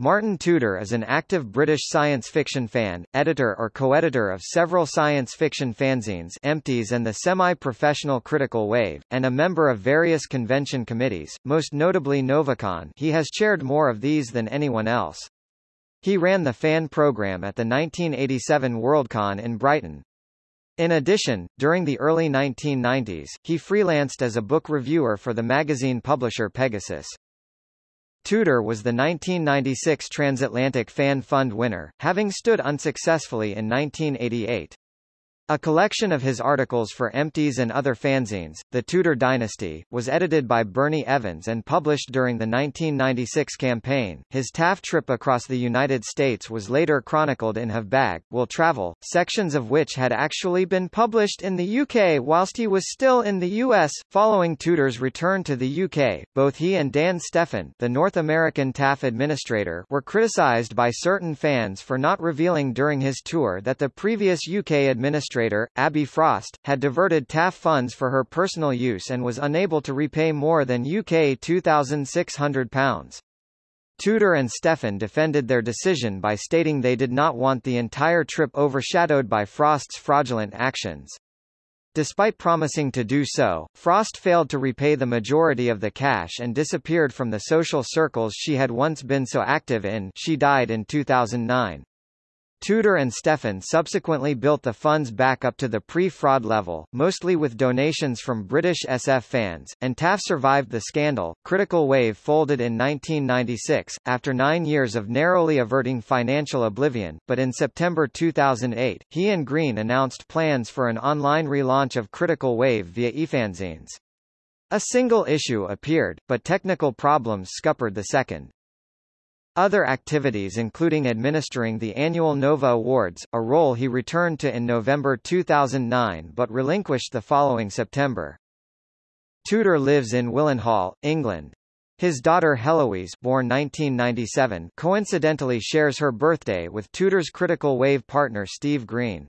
Martin Tudor is an active British science fiction fan, editor or co-editor of several science fiction fanzines Empties and the semi-professional Critical Wave, and a member of various convention committees, most notably Novacon he has chaired more of these than anyone else. He ran the fan program at the 1987 Worldcon in Brighton. In addition, during the early 1990s, he freelanced as a book reviewer for the magazine publisher Pegasus. Tudor was the 1996 Transatlantic Fan Fund winner, having stood unsuccessfully in 1988. A collection of his articles for Empties and other fanzines, The Tudor Dynasty, was edited by Bernie Evans and published during the 1996 campaign. His TAFF trip across the United States was later chronicled in Have Bag, Will Travel, sections of which had actually been published in the UK whilst he was still in the US. Following Tudor's return to the UK, both he and Dan Steffan, the North American TAFF administrator, were criticized by certain fans for not revealing during his tour that the previous UK administrator administrator, Abby Frost, had diverted TAFF funds for her personal use and was unable to repay more than UK £2,600. Tudor and Steffan defended their decision by stating they did not want the entire trip overshadowed by Frost's fraudulent actions. Despite promising to do so, Frost failed to repay the majority of the cash and disappeared from the social circles she had once been so active in she died in 2009. Tudor and Steffan subsequently built the funds back up to the pre-fraud level, mostly with donations from British SF fans, and TAFF survived the scandal. Critical Wave folded in 1996, after nine years of narrowly averting financial oblivion, but in September 2008, he and Green announced plans for an online relaunch of Critical Wave via eFanzines. A single issue appeared, but technical problems scuppered the second. Other activities including administering the annual Nova Awards, a role he returned to in November 2009 but relinquished the following September. Tudor lives in Willenhall, England. His daughter Heloise born 1997 coincidentally shares her birthday with Tudor's critical wave partner Steve Green.